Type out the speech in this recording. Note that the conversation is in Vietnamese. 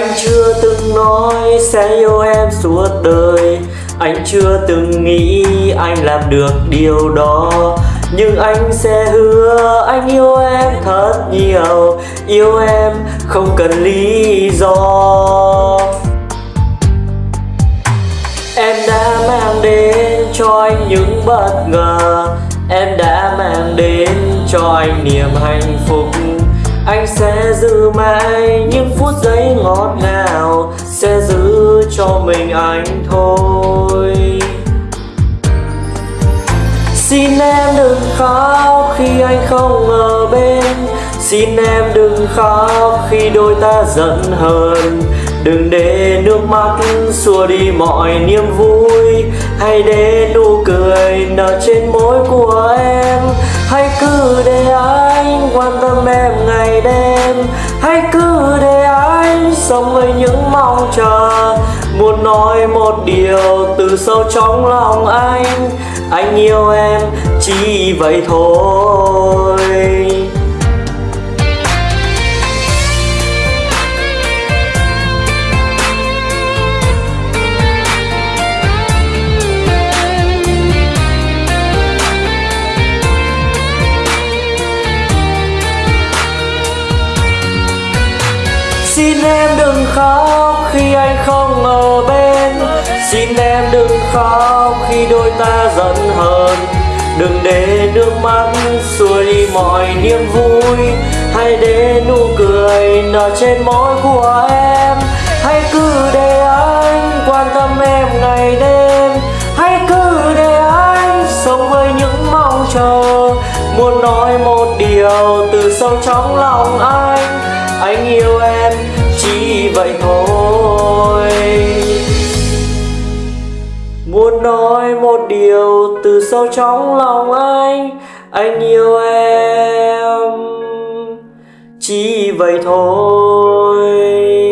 Anh chưa từng nói sẽ yêu em suốt đời. Anh chưa từng nghĩ anh làm được điều đó. Nhưng anh sẽ hứa anh yêu em thật nhiều. Yêu em không cần lý do. Em đã mang đến cho anh những bất ngờ. Em đã mang đến cho anh niềm hạnh phúc. Anh sẽ giữ mãi những phút giây ngọt ngào, Sẽ giữ cho mình anh thôi. Xin em đừng khóc khi anh không ở bên. Xin em đừng khóc khi đôi ta giận hờn. Đừng để nước mắt xua đi mọi niềm vui. Hãy để nụ cười nở trên môi của em. Hãy cứ để anh quan tâm em ngày đêm. Hãy cứ để anh sống với những mong chờ. Muốn nói một điều từ sâu trong lòng anh. Anh yêu em chỉ vậy thôi. Xin em đừng khóc khi anh không ở bên. Xin em đừng khóc khi đôi ta giận hờn. Đừng để nước mắt xua đi mọi niềm vui. Hãy để nụ cười nở trên môi của em. Hãy cứ để anh quan tâm em ngày đêm. Hãy cứ để anh sống với những mong chờ. Muốn nói một điều từ sâu trong lòng anh. Anh yêu vậy thôi. Muốn nói một điều từ sâu trong lòng anh Anh yêu em. Chỉ vậy thôi.